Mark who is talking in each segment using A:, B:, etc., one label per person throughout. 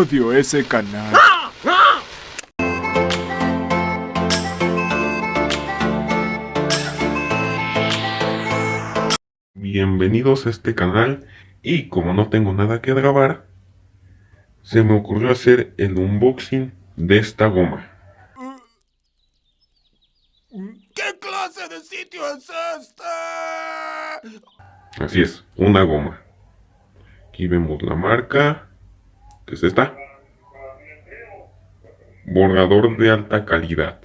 A: Odio ese canal.
B: Bienvenidos a este canal y como no tengo nada que grabar, se me ocurrió hacer el unboxing de esta goma.
A: ¿Qué clase de sitio es este?
B: Así es, una goma. Aquí vemos la marca, que es esta. Borrador de alta calidad.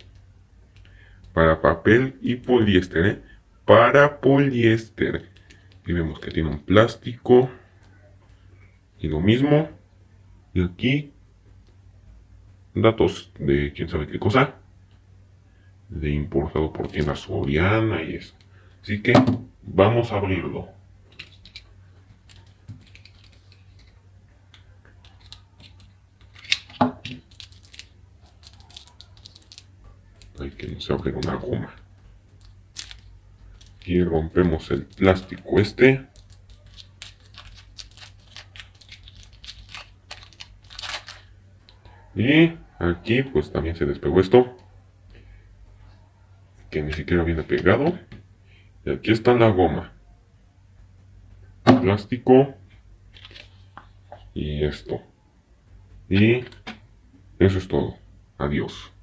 B: Para papel y poliéster, ¿eh? Para poliéster. Y vemos que tiene un plástico. Y lo mismo. Y aquí. Datos de quién sabe qué cosa. De importado por tienda Soriana y eso. Así que vamos a abrirlo. Hay que nos abre una goma. Aquí rompemos el plástico este. Y aquí pues también se despegó esto. Que ni siquiera viene pegado. Y aquí está la goma. Plástico. Y esto. Y eso es todo. Adiós.